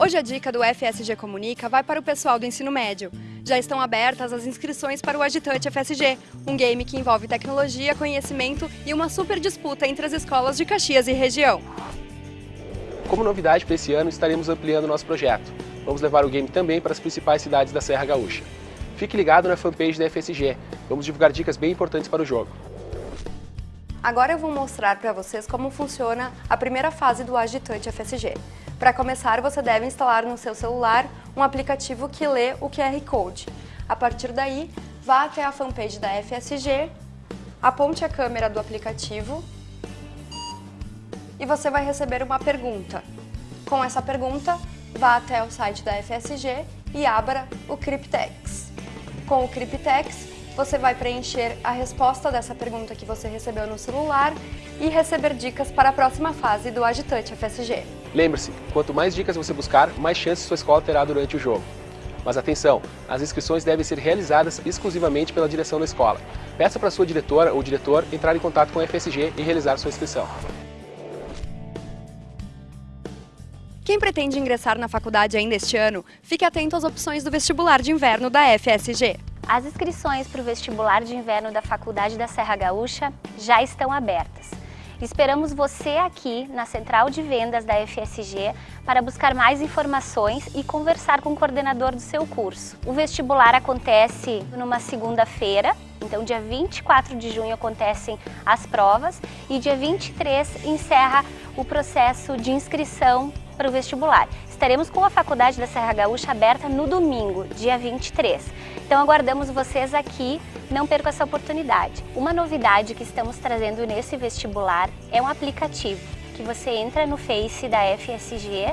Hoje a dica do FSG Comunica vai para o pessoal do ensino médio. Já estão abertas as inscrições para o Agitante FSG, um game que envolve tecnologia, conhecimento e uma super disputa entre as escolas de Caxias e região. Como novidade para esse ano, estaremos ampliando nosso projeto. Vamos levar o game também para as principais cidades da Serra Gaúcha. Fique ligado na fanpage da FSG, vamos divulgar dicas bem importantes para o jogo. Agora eu vou mostrar para vocês como funciona a primeira fase do Agitante FSG. Para começar, você deve instalar no seu celular um aplicativo que lê o QR Code. A partir daí, vá até a fanpage da FSG, aponte a câmera do aplicativo e você vai receber uma pergunta. Com essa pergunta, vá até o site da FSG e abra o Cryptex. Com o Cryptex, você vai preencher a resposta dessa pergunta que você recebeu no celular e receber dicas para a próxima fase do Agitante FSG. Lembre-se, quanto mais dicas você buscar, mais chances sua escola terá durante o jogo. Mas atenção, as inscrições devem ser realizadas exclusivamente pela direção da escola. Peça para sua diretora ou diretor entrar em contato com a FSG e realizar sua inscrição. Quem pretende ingressar na faculdade ainda este ano, fique atento às opções do vestibular de inverno da FSG. As inscrições para o vestibular de inverno da Faculdade da Serra Gaúcha já estão abertas. Esperamos você aqui na Central de Vendas da FSG para buscar mais informações e conversar com o coordenador do seu curso. O vestibular acontece numa segunda-feira, então dia 24 de junho acontecem as provas e dia 23 encerra o processo de inscrição para o vestibular. Estaremos com a Faculdade da Serra Gaúcha aberta no domingo, dia 23. Então aguardamos vocês aqui, não percam essa oportunidade. Uma novidade que estamos trazendo nesse vestibular é um aplicativo que você entra no Face da FSG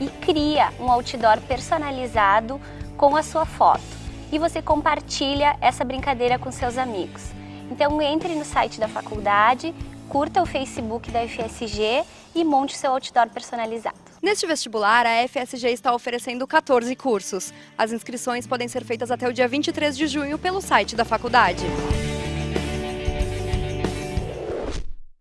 e cria um outdoor personalizado com a sua foto. E você compartilha essa brincadeira com seus amigos. Então entre no site da faculdade, curta o Facebook da FSG e monte seu outdoor personalizado. Neste vestibular, a FSG está oferecendo 14 cursos. As inscrições podem ser feitas até o dia 23 de junho pelo site da faculdade.